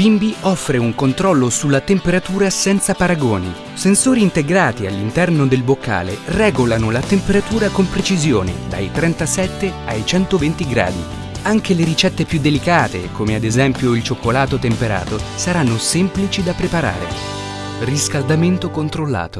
Bimbi offre un controllo sulla temperatura senza paragoni. Sensori integrati all'interno del boccale regolano la temperatura con precisione dai 37 ai 120 gradi. Anche le ricette più delicate, come ad esempio il cioccolato temperato, saranno semplici da preparare. Riscaldamento controllato.